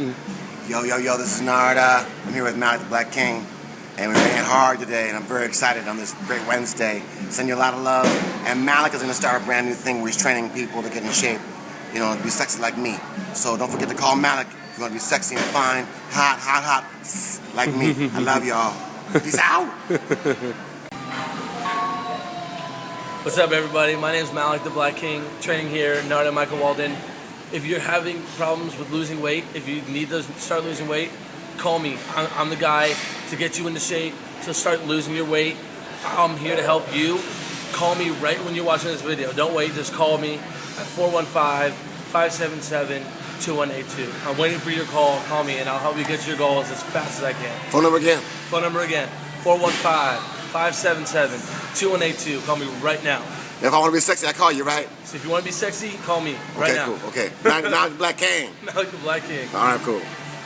Yo, yo, yo, this is Narada. I'm here with Malik the Black King. And we're making hard today, and I'm very excited on this great Wednesday. Send you a lot of love. And Malik is going to start a brand new thing where he's training people to get in shape, you know, to be sexy like me. So don't forget to call Malik if you want to be sexy and fine, hot, hot, hot, like me. I love y'all. Peace out. What's up, everybody? My name is Malik the Black King, training here, Narada Michael Walden. If you're having problems with losing weight, if you need to start losing weight, call me. I'm, I'm the guy to get you into shape, to start losing your weight. I'm here to help you. Call me right when you're watching this video. Don't wait, just call me at 415-577-2182. I'm waiting for your call. Call me and I'll help you get to your goals as fast as I can. Phone number again. Phone number again, 415-577-2182. Call me right now. If I want to be sexy, I call you, right? So if you want to be sexy, call me right okay, cool. Okay. Malik the Black King. Malik the Black King. All right, cool.